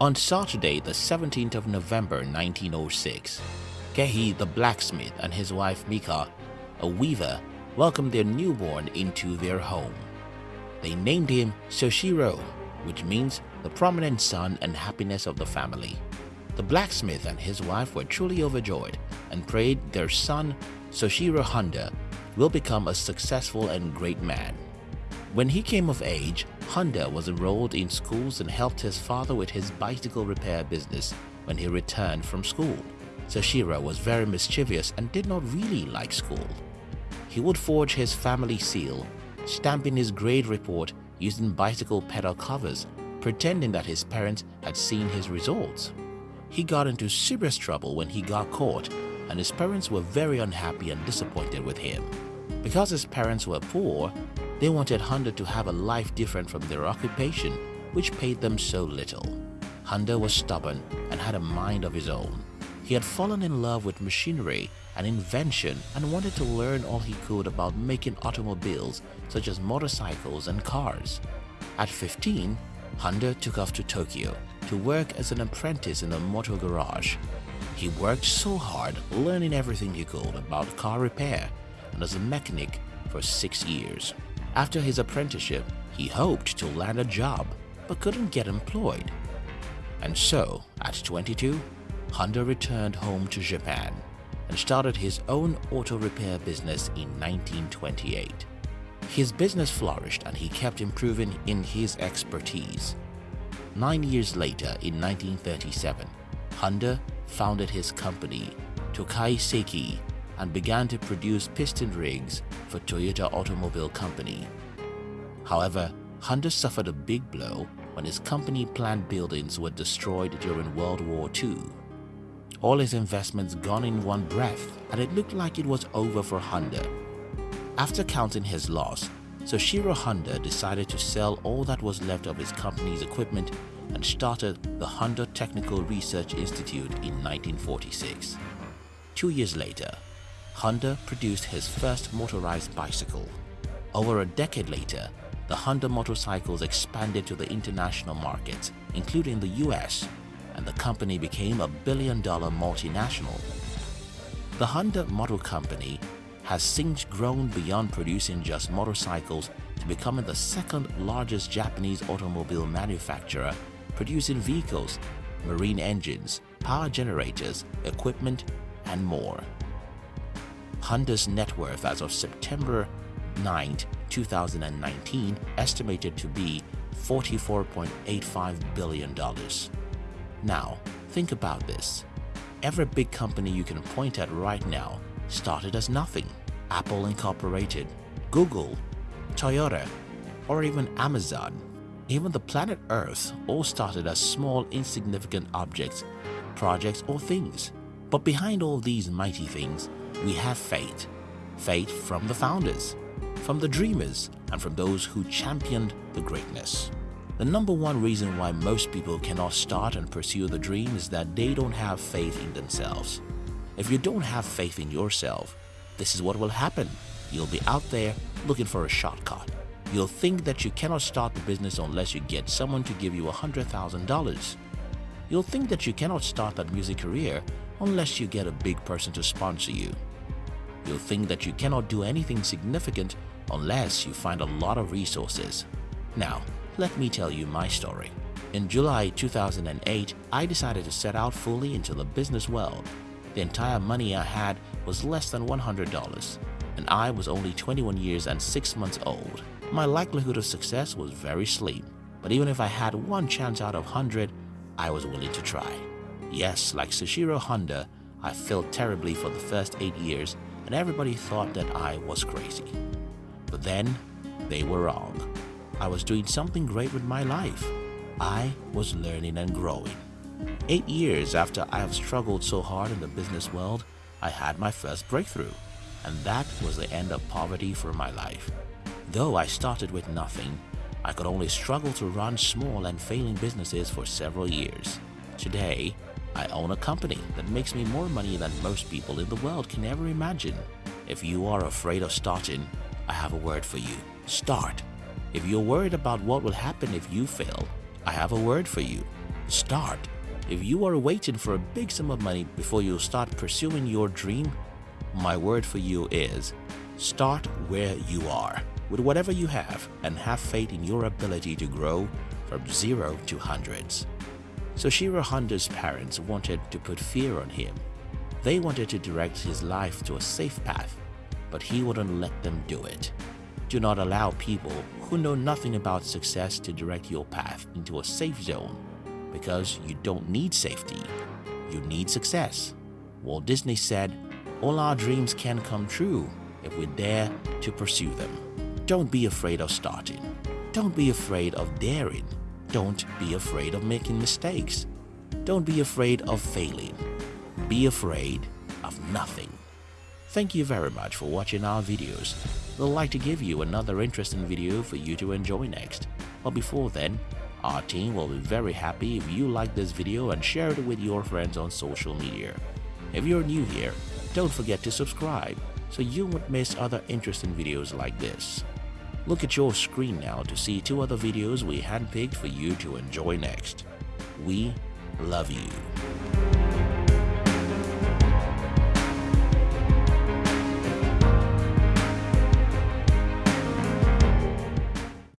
On Saturday, the 17th of November 1906, Kehi the blacksmith and his wife Mika, a weaver, welcomed their newborn into their home. They named him Soichiro, which means the prominent son and happiness of the family. The blacksmith and his wife were truly overjoyed and prayed their son Soichiro Honda will become a successful and great man. When he came of age, Honda was enrolled in schools and helped his father with his bicycle repair business when he returned from school. Soichiro was very mischievous and did not really like school. He would forge his family seal, stamping his grade report using bicycle pedal covers, pretending that his parents had seen his results. He got into serious trouble when he got caught and his parents were very unhappy and disappointed with him. Because his parents were poor, they wanted Honda to have a life different from their occupation, which paid them so little. Honda was stubborn and had a mind of his own. He had fallen in love with machinery and invention and wanted to learn all he could about making automobiles such as motorcycles and cars. At 15, Honda took off to Tokyo to work as an apprentice in a motor garage. He worked so hard learning everything he could about car repair and as a mechanic for six years. After his apprenticeship, he hoped to land a job but couldn't get employed. And so, at 22, Honda returned home to Japan and started his own auto repair business in 1928. His business flourished and he kept improving in his expertise. Nine years later, in 1937, Honda founded his company, Tokai Seiki, and began to produce piston rings for Toyota Automobile Company. However, Honda suffered a big blow when his company plant buildings were destroyed during World War II. All his investments gone in one breath and it looked like it was over for Honda. After counting his loss, Soichiro Honda decided to sell all that was left of his company's equipment and started the Honda Technical Research Institute in 1946. Two years later, Honda produced his first motorized bicycle. Over a decade later, the Honda motorcycles expanded to the international markets, including the US, and the company became a billion-dollar multinational. The Honda Motor Company has since grown beyond producing just motorcycles to becoming the second largest Japanese automobile manufacturer producing vehicles, marine engines, power generators, equipment, and more. Honda's net worth as of September 9, 2019 estimated to be $44.85 billion. Now, think about this. Every big company you can point at right now started as nothing. Apple Incorporated, Google, Toyota, or even Amazon. Even the planet Earth all started as small insignificant objects, projects or things. But behind all these mighty things, we have faith. Faith from the founders, from the dreamers, and from those who championed the greatness. The number one reason why most people cannot start and pursue the dream is that they don't have faith in themselves. If you don't have faith in yourself, this is what will happen. You'll be out there looking for a shortcut. You'll think that you cannot start the business unless you get someone to give you $100,000. You'll think that you cannot start that music career unless you get a big person to sponsor you. You'll think that you cannot do anything significant unless you find a lot of resources. Now, let me tell you my story. In July 2008, I decided to set out fully into the business world. The entire money I had was less than $100, and I was only 21 years and 6 months old. My likelihood of success was very slim, but even if I had one chance out of 100, I was willing to try. Yes, like Soichiro Honda, I failed terribly for the first 8 years and everybody thought that I was crazy. But then, they were wrong. I was doing something great with my life. I was learning and growing. Eight years after I have struggled so hard in the business world, I had my first breakthrough, and that was the end of poverty for my life. Though I started with nothing, I could only struggle to run small and failing businesses for several years. Today, I own a company that makes me more money than most people in the world can ever imagine. If you are afraid of starting, I have a word for you. Start. If you're worried about what will happen if you fail, I have a word for you. Start. If you are waiting for a big sum of money before you start pursuing your dream, my word for you is start where you are with whatever you have and have faith in your ability to grow from zero to hundreds. Soichiro Honda's parents wanted to put fear on him. They wanted to direct his life to a safe path, but he wouldn't let them do it. Do not allow people who know nothing about success to direct your path into a safe zone because you don't need safety, you need success. Walt Disney said, all our dreams can come true if we dare to pursue them. Don't be afraid of starting. Don't be afraid of daring. Don't be afraid of making mistakes. Don't be afraid of failing. Be afraid of nothing. Thank you very much for watching our videos. We'd like to give you another interesting video for you to enjoy next. But before then, our team will be very happy if you like this video and share it with your friends on social media. If you're new here, don't forget to subscribe so you won't miss other interesting videos like this. Look at your screen now to see two other videos we handpicked for you to enjoy next. We love you.